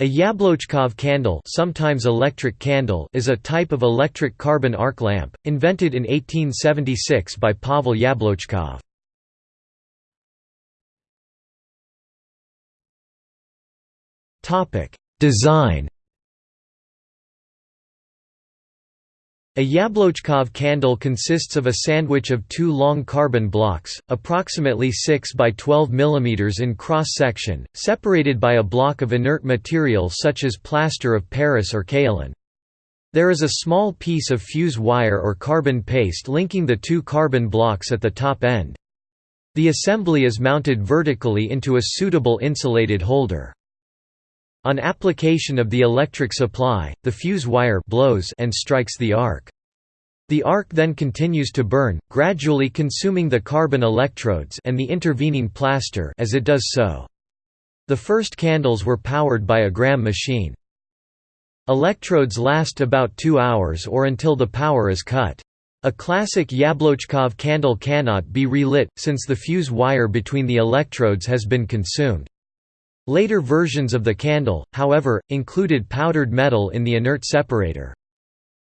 A Yablochkov candle, sometimes electric candle is a type of electric carbon arc lamp, invented in 1876 by Pavel Yablochkov. Design A Yablochkov candle consists of a sandwich of two long carbon blocks, approximately 6 by 12 mm in cross-section, separated by a block of inert material such as plaster of Paris or kaolin. There is a small piece of fuse wire or carbon paste linking the two carbon blocks at the top end. The assembly is mounted vertically into a suitable insulated holder. On application of the electric supply, the fuse wire blows and strikes the arc. The arc then continues to burn, gradually consuming the carbon electrodes and the intervening plaster as it does so. The first candles were powered by a Gramme machine. Electrodes last about two hours or until the power is cut. A classic Yablochkov candle cannot be relit, since the fuse wire between the electrodes has been consumed. Later versions of the candle, however, included powdered metal in the inert separator.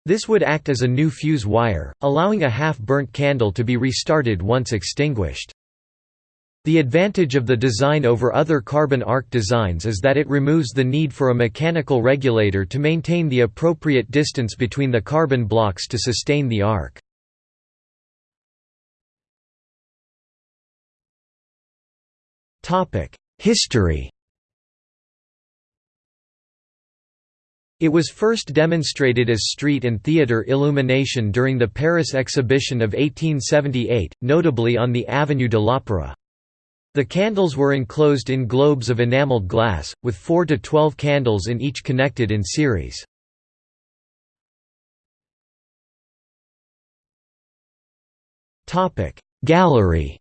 This would act as a new fuse wire, allowing a half-burnt candle to be restarted once extinguished. The advantage of the design over other carbon arc designs is that it removes the need for a mechanical regulator to maintain the appropriate distance between the carbon blocks to sustain the arc. History It was first demonstrated as street and theatre illumination during the Paris exhibition of 1878, notably on the Avenue de l'Opéra. The candles were enclosed in globes of enameled glass, with 4 to 12 candles in each connected in series. Gallery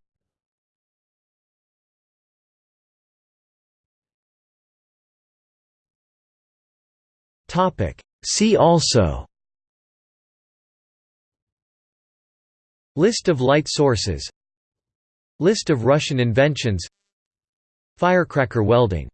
Topic. See also. List of light sources. List of Russian inventions. Firecracker welding